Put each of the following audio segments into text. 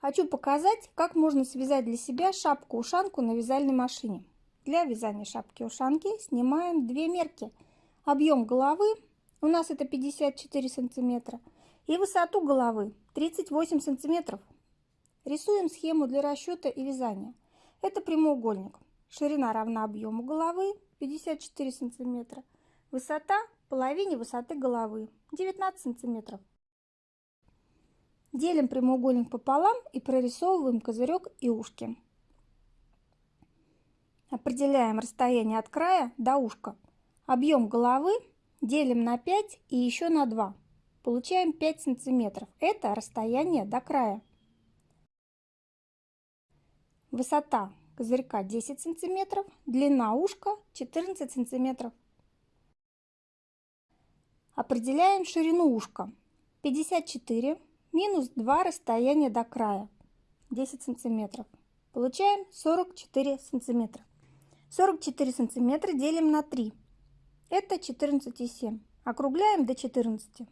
Хочу показать, как можно связать для себя шапку-ушанку на вязальной машине. Для вязания шапки-ушанки снимаем две мерки. Объем головы у нас это 54 сантиметра и высоту головы 38 сантиметров. Рисуем схему для расчета и вязания. Это прямоугольник. Ширина равна объему головы 54 сантиметра. Высота половине высоты головы 19 сантиметров. Делим прямоугольник пополам и прорисовываем козырек и ушки. Определяем расстояние от края до ушка. Объем головы делим на 5 и еще на 2. Получаем 5 сантиметров. Это расстояние до края. Высота козырька 10 сантиметров, длина ушка 14 сантиметров. Определяем ширину ушка. 54 минус 2 расстояние до края 10 сантиметров. Получаем 44 сантиметра. 44 сантиметра делим на 3. Это 14,7. Округляем до 14.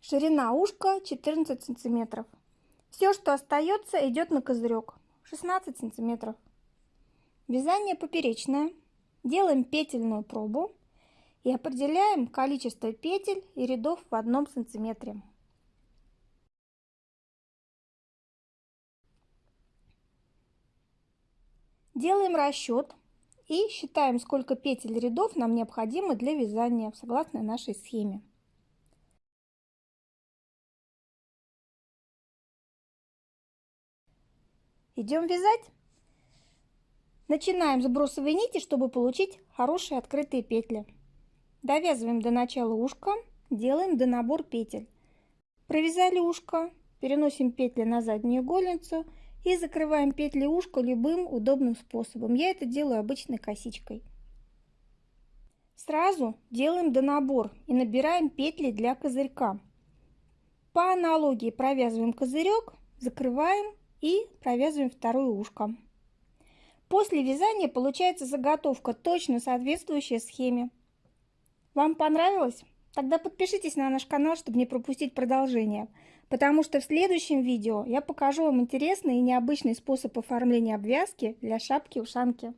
Ширина ушка 14 сантиметров. Все, что остается, идет на козырек. 16 сантиметров. Вязание поперечное. Делаем петельную пробу и определяем количество петель и рядов в одном сантиметре. Делаем расчет и считаем, сколько петель рядов нам необходимо для вязания согласно нашей схеме. Идем вязать. Начинаем с бросовой нити, чтобы получить хорошие открытые петли. Довязываем до начала ушка, делаем до набор петель. Провязали ушко, переносим петли на заднюю игольницу и закрываем петли ушка любым удобным способом. Я это делаю обычной косичкой. Сразу делаем донабор и набираем петли для козырька. По аналогии провязываем козырек, закрываем и провязываем второе ушко. После вязания получается заготовка, точно соответствующая схеме. Вам понравилось? Тогда подпишитесь на наш канал, чтобы не пропустить продолжение потому что в следующем видео я покажу вам интересный и необычный способ оформления обвязки для шапки-ушанки.